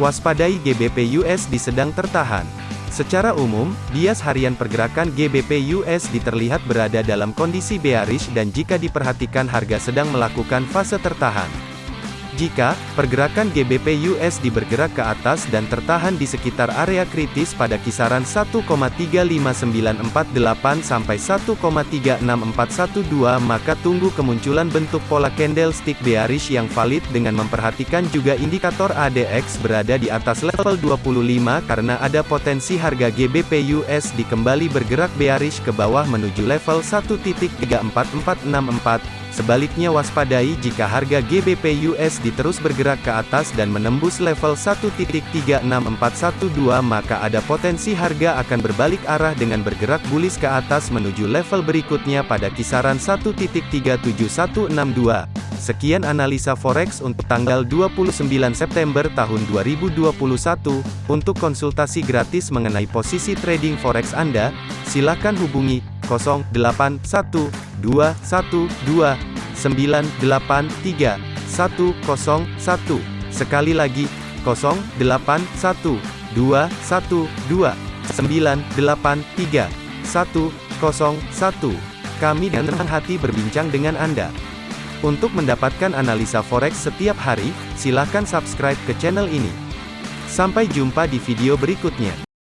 Waspadai GBP USD sedang tertahan. Secara umum, bias harian pergerakan GBP USD terlihat berada dalam kondisi bearish dan jika diperhatikan harga sedang melakukan fase tertahan. Jika pergerakan GBP USD bergerak ke atas dan tertahan di sekitar area kritis pada kisaran 1,35948 sampai 1,36412 maka tunggu kemunculan bentuk pola candlestick bearish yang valid dengan memperhatikan juga indikator ADX berada di atas level 25 karena ada potensi harga GBP USD kembali bergerak bearish ke bawah menuju level 1.34464 Sebaliknya waspadai jika harga GBP USD terus bergerak ke atas dan menembus level 1.36412 maka ada potensi harga akan berbalik arah dengan bergerak bullish ke atas menuju level berikutnya pada kisaran 1.37162. Sekian analisa forex untuk tanggal 29 September tahun 2021. Untuk konsultasi gratis mengenai posisi trading forex Anda, silakan hubungi 081212 983 101. Sekali lagi, 081212 983 101. Kami dengan senang hati berbincang dengan Anda. Untuk mendapatkan analisa forex setiap hari, silakan subscribe ke channel ini. Sampai jumpa di video berikutnya.